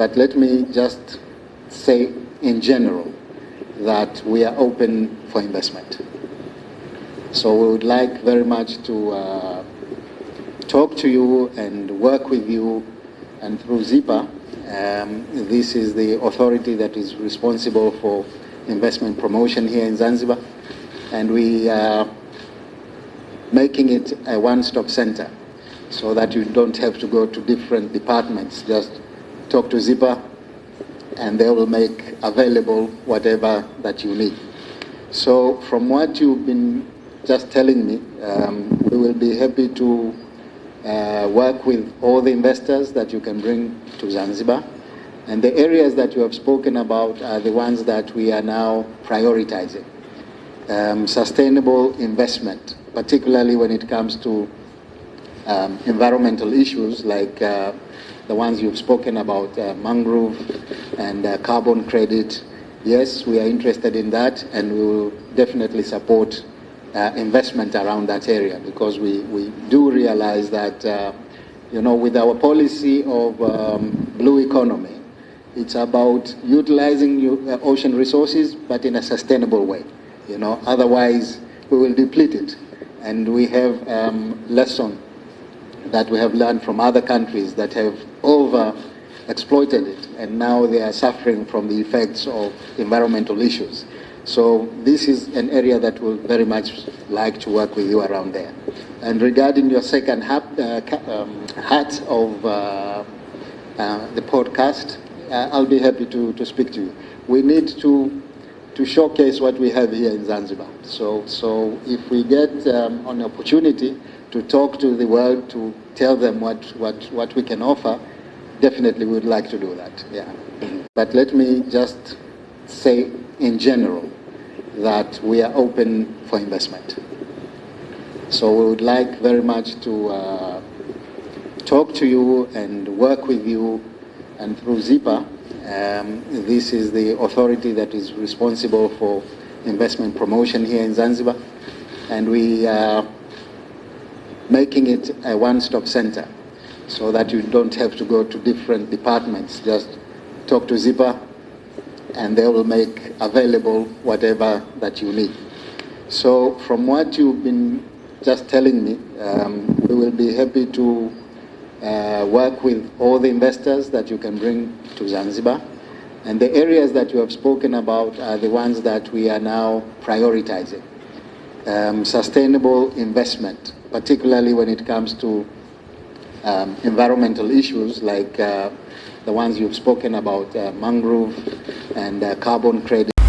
But let me just say in general that we are open for investment. So we would like very much to uh, talk to you and work with you and through ZIPA, um, this is the authority that is responsible for investment promotion here in Zanzibar and we are making it a one-stop center so that you don't have to go to different departments. Just talk to ZIPA and they will make available whatever that you need. So from what you've been just telling me, um, we will be happy to uh, work with all the investors that you can bring to Zanzibar. And the areas that you have spoken about are the ones that we are now prioritizing. Um, sustainable investment, particularly when it comes to um, environmental issues like uh, the ones you've spoken about, uh, mangrove and uh, carbon credit. Yes, we are interested in that and we will definitely support uh, investment around that area because we, we do realize that, uh, you know, with our policy of um, blue economy, it's about utilizing uh, ocean resources, but in a sustainable way. You know, otherwise we will deplete it. And we have um, lesson that we have learned from other countries that have over exploited it and now they are suffering from the effects of environmental issues. So this is an area that we'll very much like to work with you around there. And regarding your second hat, uh, um, hat of uh, uh, the podcast, uh, I'll be happy to, to speak to you. We need to to showcase what we have here in Zanzibar. So, so if we get um, an opportunity to talk to the world, to tell them what, what, what we can offer, definitely we would like to do that, yeah. But let me just say in general that we are open for investment. So we would like very much to uh, talk to you and work with you and through ZIPA, um, this is the authority that is responsible for investment promotion here in Zanzibar and we are making it a one-stop center so that you don't have to go to different departments. Just talk to ZIPA and they will make available whatever that you need. So from what you've been just telling me, um, we will be happy to uh, work with all the investors that you can bring to Zanzibar. And the areas that you have spoken about are the ones that we are now prioritizing. Um, sustainable investment, particularly when it comes to um, environmental issues like uh, the ones you've spoken about, uh, mangrove and uh, carbon credit.